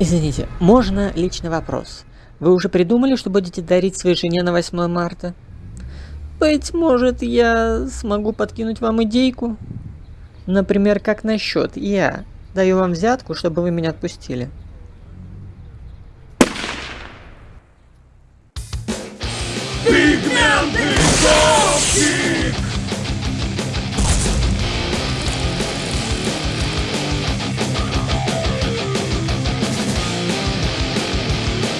Извините, можно личный вопрос? Вы уже придумали, что будете дарить своей жене на 8 марта? Быть может, я смогу подкинуть вам идейку? Например, как насчет я даю вам взятку, чтобы вы меня отпустили. Пигменты